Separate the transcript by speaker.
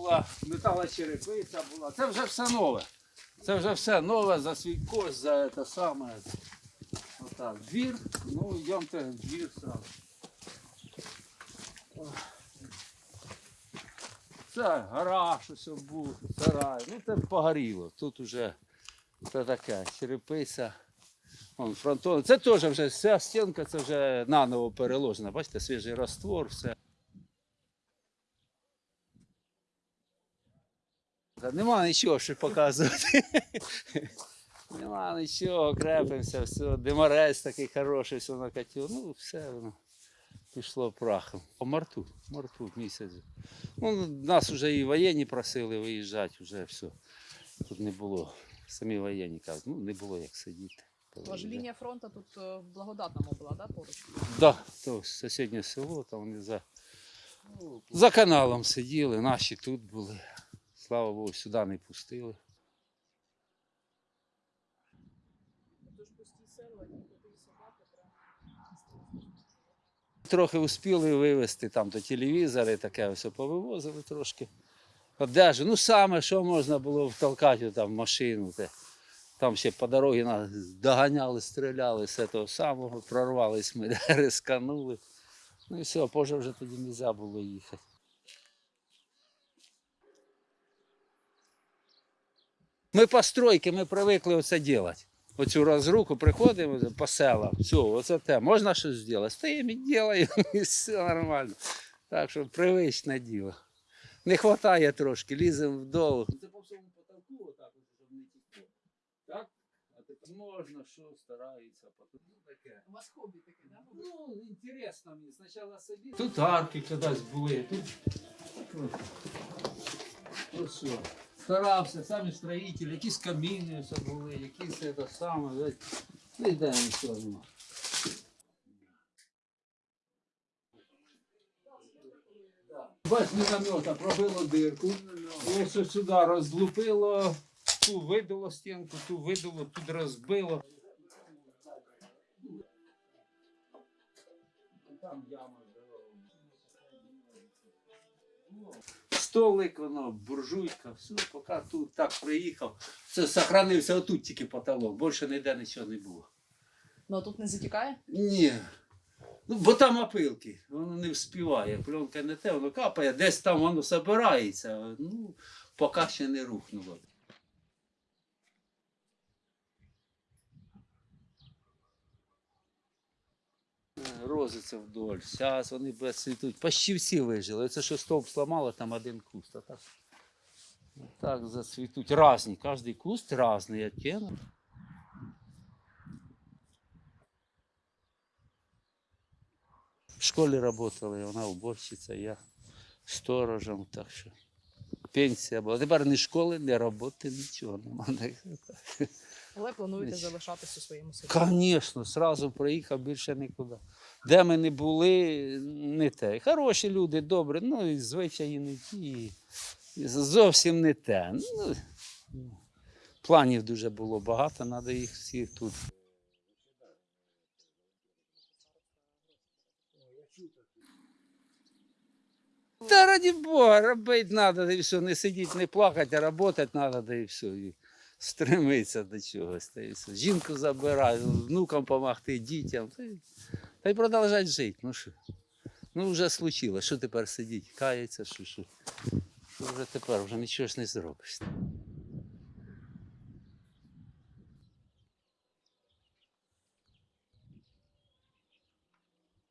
Speaker 1: була, металочерепиця була. Це вже все нове. Це вже все нове за свій кошт, за те саме. Отак. Двір, ну йдемте двір сразу. Це гараж ось був, сарай. Ну це погоріло. Тут уже це таке, черепиця. Вон, фронтон. Це теж вже вся стінка, це вже наново переложена. Бачите, свіжий раствор, все. Нема нічого, що показувати. Нема нічого, крепимося, все. Деморець такий хороший, все накатив. Ну, все воно пішло прахом. По марту, марту місяць. Ну, нас вже і воєнні просили виїжджати, вже все. Тут не було. Самі воєнні кажуть, ну не було як сидіти.
Speaker 2: Тож лінія фронту тут е, в благодатному була, да, поруч?
Speaker 1: Да, то сусіднє село, там вони за, за каналом сиділи, наші тут були. Слава Богу, сюди не пустили. Трохи успіли вивезти там то телевізори, таке все повивозили трошки. Одежу. Ну саме, що можна було втолкати там в машину. Те. Там ще по дорозі нас доганяли, стріляли з того самого, прорвались ми, рисканули. Ну і все, позже вже тоді не можна було їхати. Ми по стройки, ми привикли оце робити. Оцю розруку приходимо по селам. Все, оце те. Можна щось зробити? Стоїмо і робимо, і все нормально. Так що привичне діло. Не вистачає трошки, ліземо вдолу. Це по всьому потолку, отак, щоб не тікло. Так? А тепер можна, що стараються, потім ну, таке.
Speaker 2: У вас хобі таке, да?
Speaker 1: Ну, інтересно мені. Спочатку собі. Тут арки колись були, тут. Ось що. Старався, самі строїтелі, якісь каміни все були, якісь це саме. Ну, йдемо все одно. Бач, міномета пробило дирку. Ось сюди розлупило, ту видало стінку, ту видало, тут розбило. Там яма Столик, воно, буржуйка, все, поки тут так приїхав. Все, сохранився отут тільки потолок, більше ніде нічого не було.
Speaker 2: Ну а тут не затікає?
Speaker 1: Ні. Ну, бо там опилки, воно не вспіває. Пленка не те, воно капає, десь там воно збирається. Ну, поки ще не рухнуло. Розиться вдоль. Зараз вони без цвітуть. Почти всі вижили. Це що стовп сламало, там один куст. А так, так зацвітуть. Разні. Кожний куст різний оттінок. В школі працювали, вона уборщиця, я сторожем, так що пенсія була. Тепер ні школи, ні роботи, нічого немає.
Speaker 2: Але плануєте
Speaker 1: Нічого.
Speaker 2: залишатись у своєму селі?
Speaker 1: Звісно, одразу приїхав більше нікуди. Де ми не були, не те. Хороші люди, добрі, ну і звичаї не ті. Зовсім не те. Ну, планів дуже було багато, треба їх всіх тут. Та раді Бога, робити треба, і все, не сидіти, не плакати, а працювати треба, і все. Стремиться до чогось. Жінку забирай, внукам допомогти, дітям. Та й продовжать жити. Ну що? Ну вже случилось. Що тепер сидіть? Кається, що, що? Що вже тепер вже нічого ж не зробиш.